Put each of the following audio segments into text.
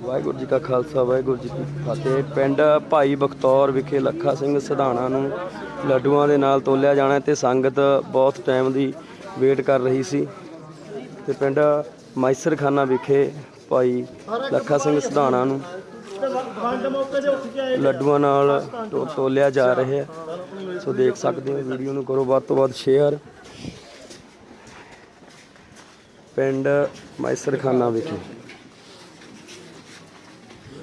ਵਾਹਿਗੁਰੂ ਜੀ ਕਾ ਖਾਲਸਾ, ਵਾਹਿਗੁਰੂ ਜੀ ਕੀ ਫਤਿਹ। ਪਿੰਡ ਭਾਈ ਬਖਤੌਰ ਵਿਖੇ ਲੱਖਾ ਸਿੰਘ ਸਿਧਾਣਾ ਨੂੰ ਲੱਡੂਆਂ ਦੇ ਨਾਲ ਤੋਲਿਆ ਜਾਣਾ ਤੇ ਸੰਗਤ ਬਹੁਤ ਟਾਈਮ ਦੀ ਵੇਟ ਕਰ ਰਹੀ ਸੀ। ਤੇ ਪਿੰਡ ਮਾਈਸਰਖਾਨਾ ਵਿਖੇ ਭਾਈ ਲੱਖਾ ਸਿੰਘ ਸਿਧਾਣਾ ਨੂੰ ਲੱਡੂਆਂ ਨਾਲ ਤੋ- ਤੋਲਿਆ ਜਾ ਰਿਹਾ ਸੋ ਦੇਖ ਸਕਦੇ ਹੋ ਵੀਡੀਓ ਨੂੰ ਕਰੋ, ਵੱਧ ਤੋਂ ਵੱਧ ਸ਼ੇਅਰ ਪਿੰਡ ਮਾਈਸਰਖਾਨਾ ਵਿਖੇ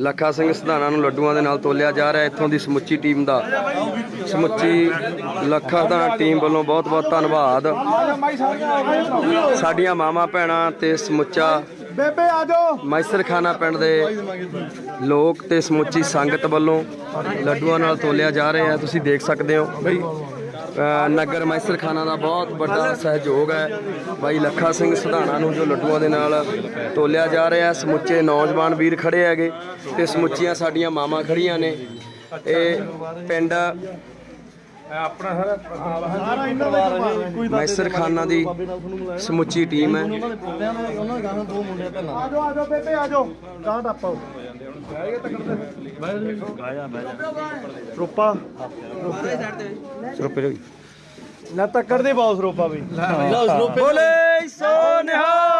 ਲੱਖਾ ਸਿੰਘ ਸਿਧਾਣਾ ਨੂੰ ਲੱਡੂਆਂ ਦੇ ਨਾਲ ਤੋਲਿਆ ਜਾ ਰਿਹਾ। ਇੱਥੋਂ ਦੀ ਸਮੁੱਚੀ ਟੀਮ ਦਾ ਸਮੁੱਚੀ ਲੱਖਾ ਦਾ ਟੀਮ ਵੱਲੋਂ ਬਹੁਤ ਬਹੁਤ ਧੰਨਵਾਦ। ਸਾਡੀਆਂ ਮਾਵਾਂ ਭੈਣਾਂ ਤੇ ਸਮੁੱਚਾ ਬੇਬੇ ਆ ਜਾਓ। ਮੈਸਰਖਾਨਾ ਪਿੰਡ ਦੇ ਲੋਕ ਤੇ ਸਮੁੱਚੀ ਸੰਗਤ ਵੱਲੋਂ ਲੱਡੂਆਂ ਨਾਲ ਤੋਲਿਆ ਜਾ ਰਿਹਾ ਤੁਸੀਂ ਦੇਖ ਸਕਦੇ ਹੋ। ਨਗਰ ਅ, ਖਾਨਾ ਦਾ ਬਹੁਤ ਵੱਡਾ ਸਹਿਯੋਗ ਹੈ। ਬਾਈ ਲੱਖਾ ਸਿੰਘ ਸੁਧਾਣਾ ਨੂੰ ਜੋ ਲੱਡੂਆਂ ਦੇ ਨਾਲ ਤੋਲਿਆ ਜਾ ਰਿਹਾ ਸਮੁੱਚੇ ਨੌਜਵਾਨ ਵੀਰ ਖੜੇ ਹੈਗੇ ਤੇ ਸਮੁੱਚੀਆਂ ਸਾਡੀਆਂ ਮਾਵਾਂ ਖੜੀਆਂ ਨੇ। ਇਹ ਪਿੰਡ ਆਪਣਾ ਸਾਰਾ ਸਾਰਾ ਇਹਨਾਂ ਦਾ ਕੋਈ ਮੈਸਰਖਾਨਾ ਦੀ ਸਮੁੱਚੀ ਟੀਮ ਹੈ। ਆ ਜਾਓ ਆ ਜਾਓ ਬੇਬੇ ਆ ਜਾਓ ਗਾਂ ਟਾਪੋ ਰੂਪਾ। ਸਰਪੇ ਨਾ ਤੱਕੜ ਦੇ ਬਾਉਸ ਰੂਪਾ ਵੀ। ਬੋਲੇ ਸੋ ਨਿਹਾਲ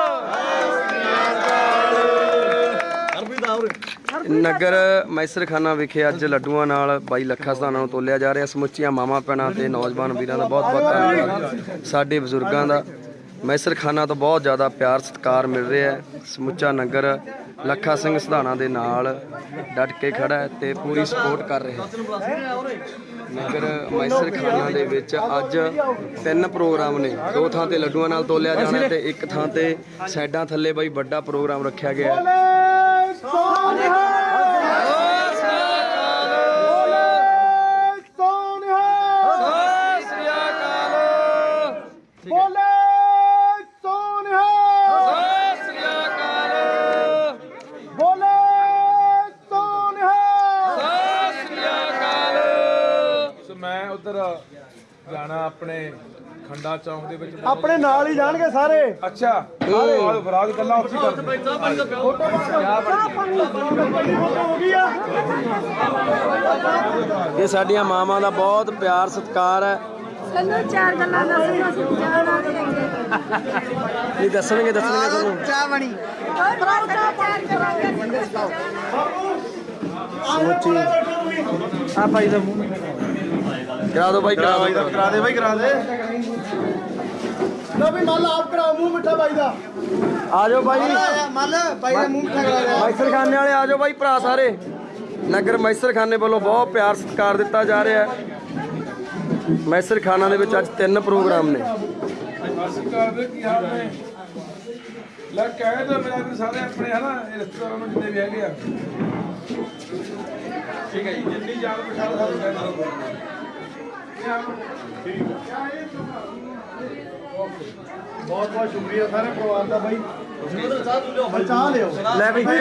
ਨਗਰ ਮੈਸਰਖਾਨਾ ਵਿਖੇ ਅੱਜ ਲੱਡੂਆਂ ਨਾਲ ਬਾਈ ਲੱਖਾ ਸਥਾਨਾਂ ਨੂੰ ਤੋਲਿਆ ਜਾ ਰਿਹਾ। ਸਮੁੱਚੀਆਂ ਮਾਵਾਂ ਭੈਣਾਂ ਤੇ ਨੌਜਵਾਨ ਵੀਰਾਂ ਦਾ ਬਹੁਤ ਬਹੁਤ ਧੰਨਵਾਦ। ਸਾਡੇ ਬਜ਼ੁਰਗਾਂ ਦਾ ਮੈਸਰਖਾਨਾ ਤੋਂ ਬਹੁਤ ਜ਼ਿਆਦਾ ਪਿਆਰ ਸਤਿਕਾਰ ਮਿਲ ਰਿਹਾ ਹੈ। ਸਮੁੱਚਾ ਨਗਰ ਲੱਖਾ ਸਿੰਘ ਸਧਾਣਾ ਦੇ ਨਾਲ ਡਟ ਕੇ ਖੜਾ ਹੈ ਤੇ ਪੂਰੀ ਸਪੋਰਟ ਕਰ ਰਿਹਾ ਹੈ। ਨਗਰ ਮੈਸਰਖਾਨਾ ਦੇ ਵਿੱਚ ਅੱਜ ਤਿੰਨ ਪ੍ਰੋਗਰਾਮ ਨੇ। ਦੋ ਥਾਂ ਤੇ ਲੱਡੂਆਂ ਨਾਲ ਤੋਲਿਆ ਜਾਣਾ ਤੇ ਇੱਕ ਥਾਂ ਤੇ ਸਾਈਡਾਂ ਥੱਲੇ ਬਾਈ ਵੱਡਾ ਪ੍ਰੋਗਰਾਮ ਰੱਖਿਆ ਗਿਆ ਹੈ। ਜਾਣਾ ਆਪਣੇ ਖੰਡਾ ਚੌਂਕ ਦੇ ਵਿੱਚ। ਆਪਣੇ ਨਾਲ ਹੀ ਜਾਣਗੇ ਸਾਰੇ। ਅੱਛਾ। ਸਾਰੇ। ਫਰਾਗ ਗੱਲਾਂ ਉੱਥੇ ਕਰਦੇ ਹੋ ਗਈ ਆ ਇਹ ਸਾਡੀਆਂ ਮਾਵਾਂ ਦਾ ਬਹੁਤ ਪਿਆਰ ਸਤਿਕਾਰ ਹੈ। ਸਾਨੂੰ ਚਾਰ ਗੱਲਾਂ ਦੱਸੋ ਅਸੀਂ ਜਾਣਾ ਇਹ ਦੱਸਣਗੇ ਦੱਸਣਗੇ ਤੁਹਾਨੂੰ। ਚਾਹ ਬਣੀ। ਆ ਭਾਈ ਦਾ ਮੂੰਹ। ਕਰਾ ਦਿਓ ਬਾਈ ਕਰਾ ਦਿਓ। ਕਰਾ ਦੇ ਭਾਈ ਕਰਾ ਦੇ ਲੋ ਵੀ ਮੱਲ ਆਪ ਕਰਾਓ ਮੂੰਹ ਮਿੱਠਾ ਬਾਈ ਦਾ। ਆ ਜਾਓ ਬਾਈ। ਮੱਲ ਬਾਈ ਦਾ ਮੂੰਹ ਮਿੱਠਾ ਕਰਾ ਦੇ। ਮੈਸਰਖਾਨੇ ਵਾਲੇ ਆ ਜਾਓ ਬਾਈ ਭਰਾ ਸਾਰੇ। ਨਗਰ ਮੈਸਰਖਾਨੇ ਵੱਲੋਂ ਬਹੁਤ ਪਿਆਰ ਸਤਿਕਾਰ ਦਿੱਤਾ ਜਾ ਰਿਹਾ ਹੈ। ਮੈਸਰਖਾਨਾ ਦੇ ਵਿੱਚ ਅੱਜ ਤਿੰਨ ਪ੍ਰੋਗਰਾਮ ਨੇ। ਅਸੀਂ ਕਰਦੇ ਕੀ ਹਾਲ ਨੇ ਲੈ ਕਹਿ ਦੋ ਮੇਰਾ ਵੀ ਸਾਰੇ ਆਪਣੇ ਹਨਾ ਇਹ ਰਿਸ਼ਤੇਦਾਰਾਂ ਨੂੰ ਜਿੰਨੇ ਵੀ ਹੈਗੇ ਆ। ਠੀਕ ਹੈ ਜੀ ਜਿੰਨੀ ਜਾਣ ਪਛਾਣ ਸਾਨੂੰ ਕਹਿ ਦਿਓ ਬਹੁਤ ਬਹੁਤ ਸ਼ੁਕਰੀਆ ਸਾਰੇ ਪਰਿਵਾਰ ਦਾ ਬਾਈ ਬਚਾ ਲਿਓ ਲੈ ਬਈ ਬਾਈ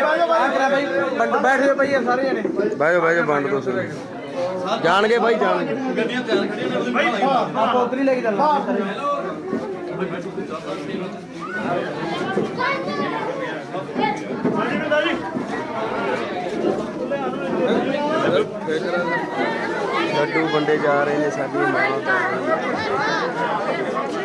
ਬਾਈ ਬੈਠ ਜਾਓ ਬਾਈ ਸਾਰੇ ਜਣੇ ਬਹਿ ਜਾਓ ਬਹਿ ਜਾਓ ਵੰਡ ਦੋ ਸਾਰੇ ਜਾਣਗੇ ਬਾਈ ਜਾਣਗੇ ਆਪਾਂ ਉਧਰ ਹੀ ਲੈ ਕੇ ਚੱਲਣਾ ਲੱਡੂ ਵੰਡੇ ਜਾ ਰਹੇ ਨੇ ਸਾਡੀਆਂ ਮਾਵਾਂ ਭੈਣਾਂ ਨੂੰ।